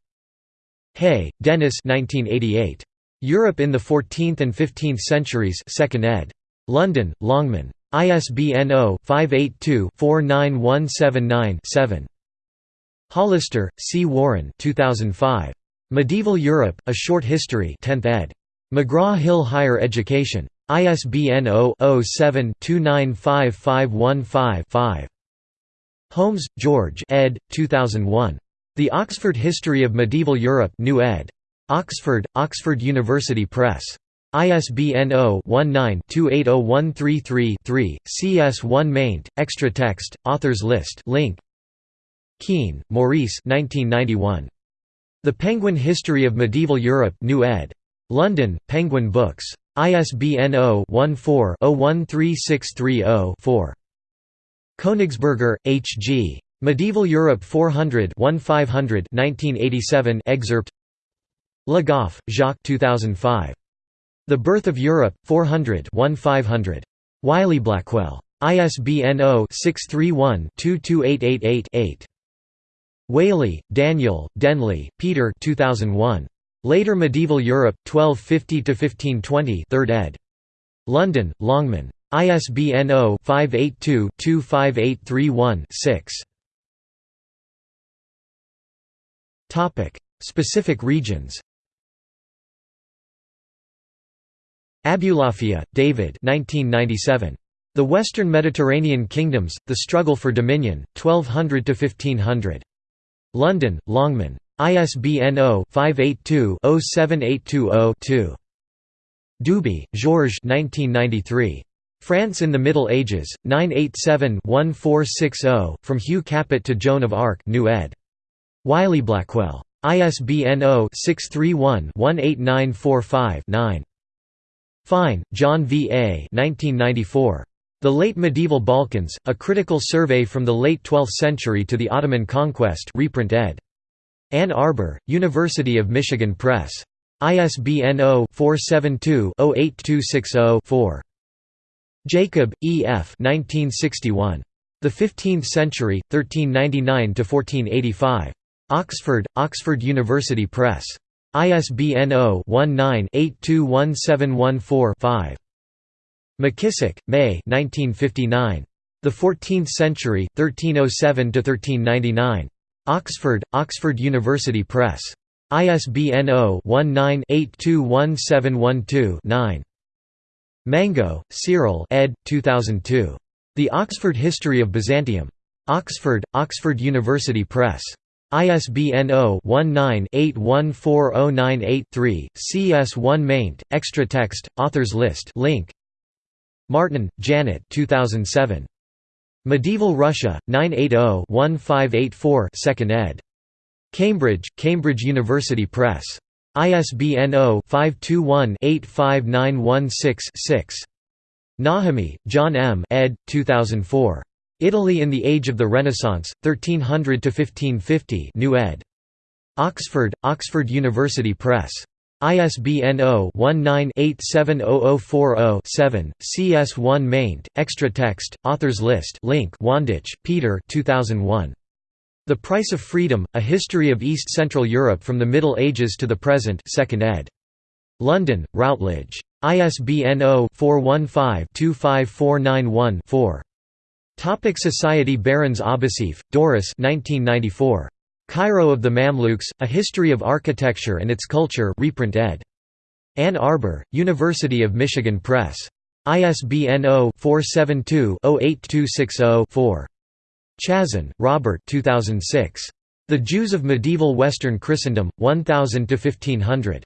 Hay, Denys 1988. Europe in the 14th and 15th Centuries 2nd ed. London, Longman. ISBN 0-582-49179-7. Hollister, C. Warren 2005. Medieval Europe, A Short History 10th ed. McGraw-Hill Higher Education. ISBN 0-07-295515-5. Holmes, George ed. 2001. The Oxford History of Medieval Europe New ed. Oxford, Oxford University Press. ISBN 0-19-280133-3, CS1 maint, extra text, authors list link. Keen, Maurice 1991. The Penguin History of Medieval Europe New ed. London, Penguin Books. ISBN 0-14-013630-4. Königsberger, H. G. Medieval Europe 400 1500 1987 excerpt Le Goff, Jacques 2005. The Birth of Europe, 400 1500. Wiley-Blackwell. ISBN 0-631-22888-8. Waley, Daniel, Denley, Peter 2001. Later Medieval Europe, 1250–1520 3rd ed. London, Longman. ISBN 0-582-25831-6. Specific regions Abulafia, David 1997. The Western Mediterranean Kingdoms, The Struggle for Dominion, 1200–1500. London, Longman. ISBN 0-582-07820-2. Duby, Georges France in the Middle Ages, 987-1460, From Hugh Capet to Joan of Arc New ed. Wiley-Blackwell. ISBN 0-631-18945-9. Fine, John V. A. 1994. The Late Medieval Balkans, A Critical Survey from the Late Twelfth Century to the Ottoman Conquest reprint ed. Ann Arbor, University of Michigan Press. ISBN 0-472-08260-4. Jacob, E. F. 1961. The Fifteenth Century, 1399–1485. Oxford, Oxford University Press. ISBN 0-19-821714-5. McKisack, May The Fourteenth Century, 1307–1399. Oxford, Oxford University Press. ISBN 0-19-821712-9. Mango, Cyril ed. 2002. The Oxford History of Byzantium. Oxford, Oxford University Press. ISBN 0-19-814098-3, CS1 maint, extra text, authors list link. Martin, Janet 2007. Medieval Russia, 980-1584 2nd ed. Cambridge, Cambridge University Press. ISBN 0-521-85916-6. Najemy, John M. ed. 2004. Italy in the Age of the Renaissance, 1300–1550 New ed. Oxford, Oxford University Press. ISBN 0-19-870040-7, CS1 maint, extra text, authors list link Wandycz, Peter 2001. The Price of Freedom, A History of East Central Europe from the Middle Ages to the Present 2nd ed. London, Routledge. ISBN 0-415-25491-4. Topic Society Behrens-Abouseif, Doris 1994. Cairo of the Mamluks, A History of Architecture and Its Culture reprint ed. Ann Arbor, University of Michigan Press. ISBN 0-472-08260-4. Chazan, Robert 2006. The Jews of Medieval Western Christendom, 1000–1500.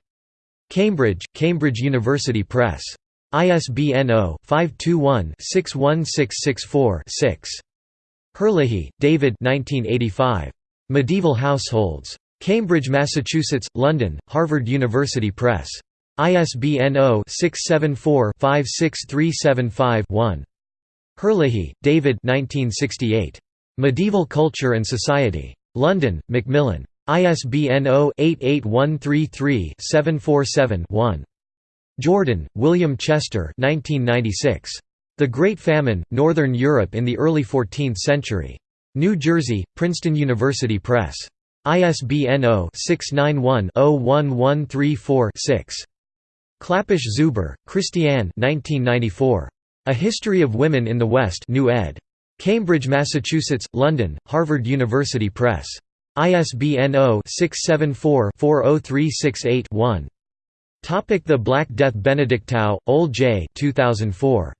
Cambridge, Cambridge University Press. ISBN 0-521-61664-6. Herlihy, David Medieval Households. Cambridge, Massachusetts, London, Harvard University Press. ISBN 0-674-56375-1. Herlihy, David Medieval Culture and Society. London, Macmillan. ISBN 0-88133-747-1. Jordan, William Chester 1996. The Great Famine, Northern Europe in the Early Fourteenth Century. New Jersey, Princeton University Press. ISBN 0-691-01134-6. Klapisch Zuber, Christiane A History of Women in the West New ed. Cambridge, Massachusetts, London, Harvard University Press. ISBN 0-674-40368-1. Topic the Black Death Benedictow, Ole J. 2004.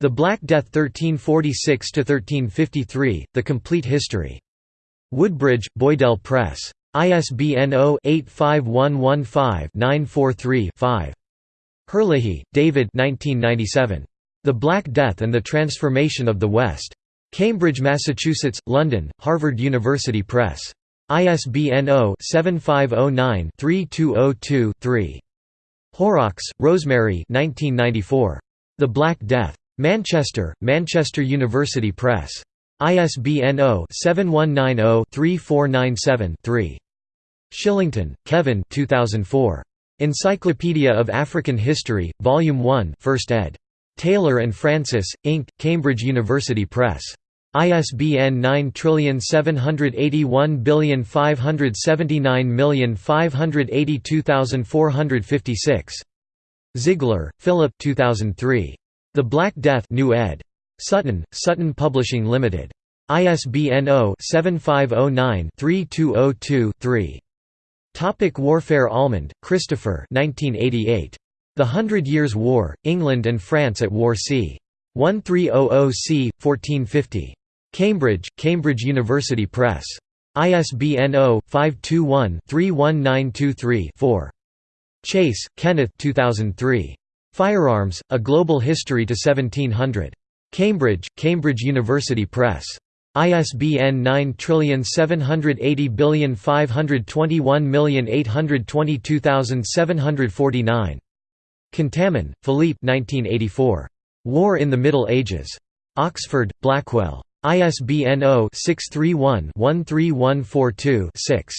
The Black Death 1346–1353, The Complete History. Woodbridge, Boydell Press. ISBN 0-85115-943-5. Herlihy, David 1997. The Black Death and the Transformation of the West. Cambridge, Massachusetts, London, Harvard University Press. ISBN 0-7509-3202-3. Horrox, Rosemary The Black Death. Manchester, Manchester University Press. ISBN 0-7190-3497-3. Shillington, Kevin 2004. Encyclopedia of African History, Volume 1 1st ed. Taylor and Francis, Inc., Cambridge University Press. ISBN 9781579582456. Ziegler, Philip 2003. The Black Death New ed. Sutton, Sutton Publishing Limited. ISBN 0-7509-3202-3. Topic warfare Allmand, Christopher 1988. The Hundred Years' War, England and France at War c. 1300 c. 1450. Cambridge, Cambridge University Press. ISBN 0-521-31923-4. Chase, Kenneth 2003. Firearms, A Global History to 1700. Cambridge, Cambridge University Press. ISBN 9780521822749. Contamine, Philippe 1984. War in the Middle Ages. Oxford, Blackwell. ISBN 0-631-13142-6.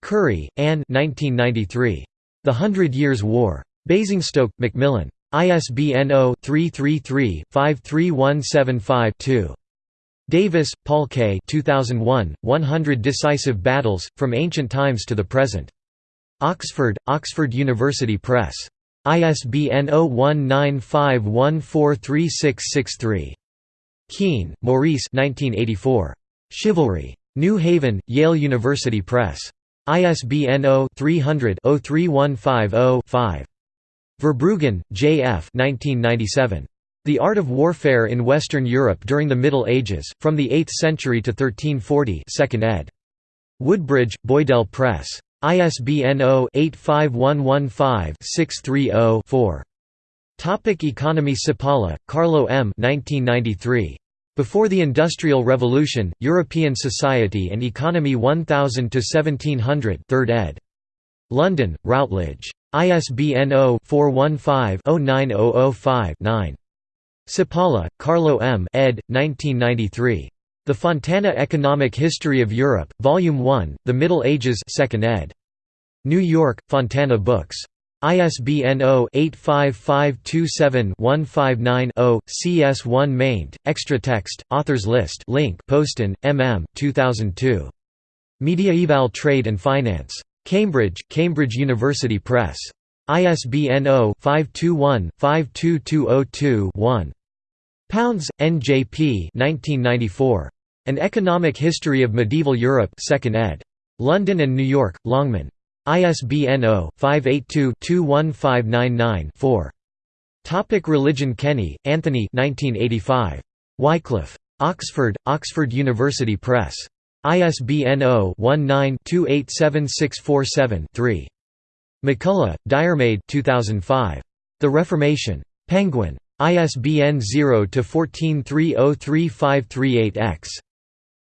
Curry, Anne The Hundred Years' War. Basingstoke, Macmillan. ISBN 0-333-53175-2. Davis, Paul K. 2001, 100 Decisive Battles, From Ancient Times to the Present. Oxford, Oxford University Press. ISBN 0195143663. Keen, Maurice 1984. Chivalry. New Haven, Yale University Press. ISBN 0-300-03150-5. Verbruggen, J. F. 1997. The Art of Warfare in Western Europe During the Middle Ages, From the 8th Century to 1340 2nd ed. Woodbridge, Boydell Press. ISBN 0-85115-630-4. Topic economy Cipolla, Carlo M. 1993. Before the Industrial Revolution, European Society and Economy 1000–1700 3rd ed. London, Routledge. ISBN 0-415-09005-9. Cipolla, Carlo M. ed. 1993. The Fontana Economic History of Europe, Volume 1, The Middle Ages 2nd ed. New York, Fontana Books. ISBN 0-85527-159-0, CS1 maint, extra text, authors list link Postan, M. M. 2002. Mediaeval Trade and Finance. Cambridge, Cambridge University Press. ISBN 0-521-52202-1. Pounds, N.J.P. 1994. An Economic History of Medieval Europe 2nd ed. London and New York, Longman. ISBN 0-582-21599-4. Topic Religion Kenny, Anthony 1985. Wycliffe. Oxford, Oxford University Press. ISBN 0-19-287647-3. MacCulloch, Diarmaid 2005. The Reformation. Penguin. ISBN 0-14303538-X.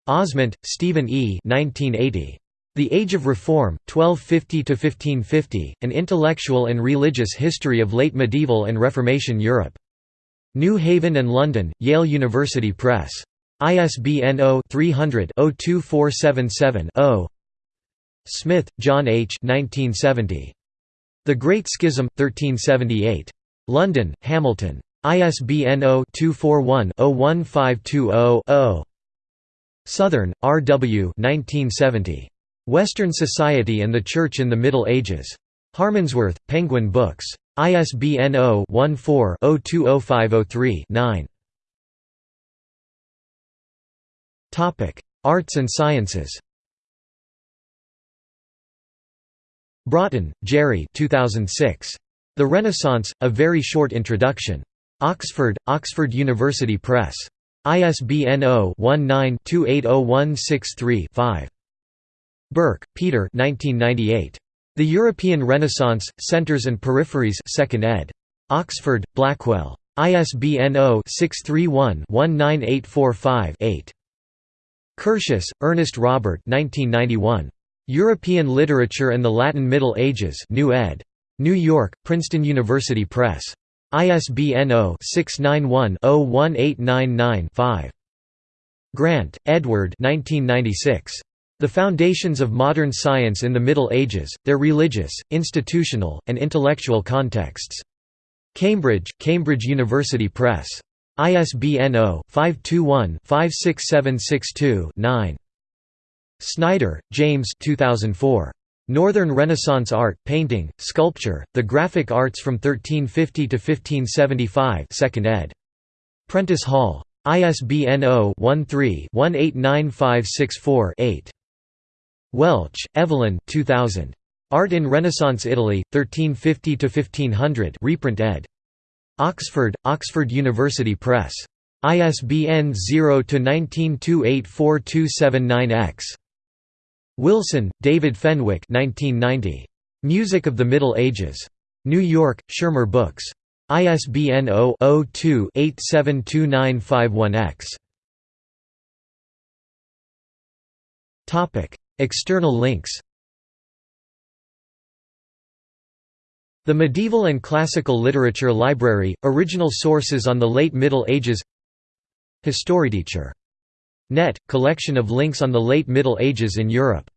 Ozment, Steven E. 1980. The Age of Reform, 1250–1550, An Intellectual and Religious History of Late Medieval and Reformation Europe. New Haven and London, Yale University Press. ISBN 0-300-02477-0 Smith, John H. 1970. The Great Schism, 1378. London, Hamilton. ISBN 0-241-01520-0. Southern, R. W. 1970. Western Society and the Church in the Middle Ages. Harmondsworth, Penguin Books. ISBN 0-14-020503-9. Arts and Sciences Brotton, Jerry 2006. The Renaissance, A Very Short Introduction. Oxford, Oxford University Press. ISBN 0-19-280163-5. Burke, Peter 1998. The European Renaissance, Centres and Peripheries 2nd ed. Oxford, Blackwell. ISBN 0-631-19845-8. Curtius, Ernest Robert 1991. European Literature and the Latin Middle Ages New ed. New York, Princeton University Press. ISBN 0-691-01899-5. Grant, Edward 1996. The Foundations of Modern Science in the Middle Ages, Their Religious, Institutional, and Intellectual Contexts. Cambridge, Cambridge University Press. ISBN 0-521-56762-9. Snyder, James 2004. Northern Renaissance Art, Painting, Sculpture, The Graphic Arts from 1350 to 1575 2nd ed. Prentice Hall. ISBN 0-13-189564-8. Welch, Evelyn 2000. Art in Renaissance Italy, 1350–1500 reprint ed. Oxford, Oxford University Press. ISBN 0-19284279-X. Wilson, David Fenwick 1990. Music of the Middle Ages. New York, Schirmer Books. ISBN 0-02-872951-X. External links The Medieval and Classical Literature Library, original sources on the late Middle Ages Historieteacher. Net, collection of links on the late Middle Ages in Europe